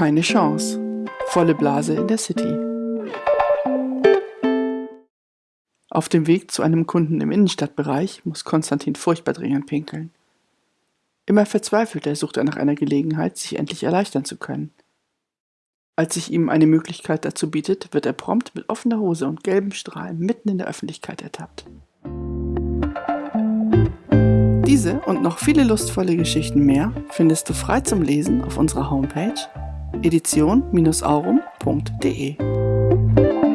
Keine Chance. Volle Blase in der City. Auf dem Weg zu einem Kunden im Innenstadtbereich muss Konstantin furchtbar dringend pinkeln. Immer verzweifelter sucht er nach einer Gelegenheit, sich endlich erleichtern zu können. Als sich ihm eine Möglichkeit dazu bietet, wird er prompt mit offener Hose und gelben Strahlen mitten in der Öffentlichkeit ertappt. Diese und noch viele lustvolle Geschichten mehr findest du frei zum Lesen auf unserer Homepage edition-aurum.de.